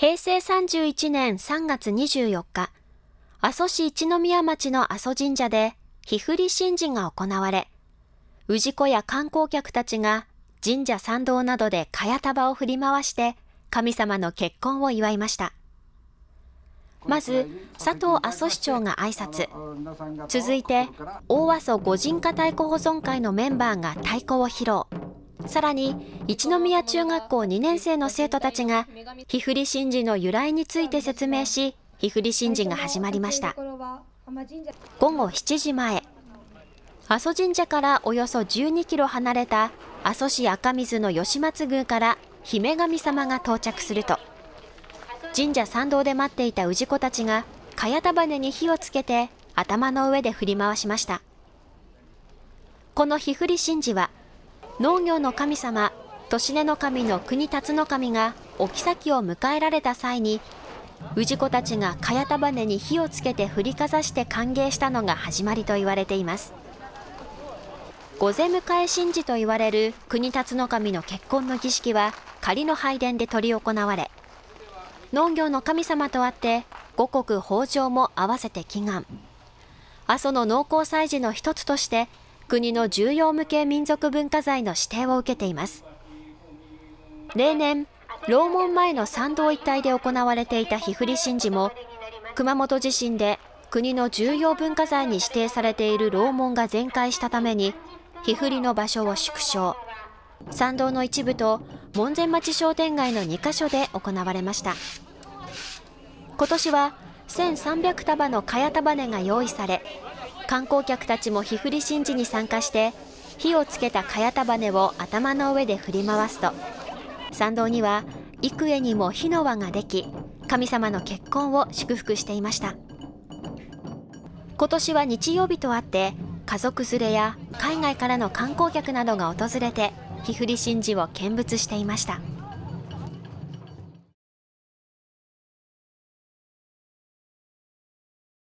平成31年3月24日、阿蘇市一宮町の阿蘇神社で、日振り神事が行われ、氏子や観光客たちが神社参道などで茅束を振り回して神様の結婚を祝いました。まず、佐藤阿蘇市長が挨拶。続いて、大阿蘇五人家太鼓保存会のメンバーが太鼓を披露。さらに、一宮中学校2年生の生徒たちが、日振り神事の由来について説明し、日振り神事が始まりました。午後7時前、阿蘇神社からおよそ12キロ離れた阿蘇市赤水の吉松宮から姫神様が到着すると、神社参道で待っていた氏子たちが、茅束ねに火をつけて頭の上で振り回しました。この火振り神事は、農業の神様、年根の神の国辰の神がお妃を迎えられた際に、氏子たちが茅束ねに火をつけて振りかざして歓迎したのが始まりと言われています。御前迎え神事と言われる国辰の神の結婚の儀式は仮の拝殿で執り行われ、農業の神様とあって五穀豊穣も合わせて祈願阿蘇の農耕祭事の一つとして国の重要無形民族文化財の指定を受けています。例年楼門前の参道一帯で行われていた火振り神事も熊本地震で国の重要文化財に指定されている楼門が全壊したために火振りの場所を縮小。参道の一部と門前町商店街の2カ所で行われました。今年は1300束の茅束ねが用意され観光客たちも火振り神事に参加して火をつけた茅束ねを頭の上で振り回すと。参道には幾重にも火の輪ができ神様の結婚を祝福していました。今年は日曜日とあって家族連れや海外からの観光客などが訪れて火振り神事を見物していました。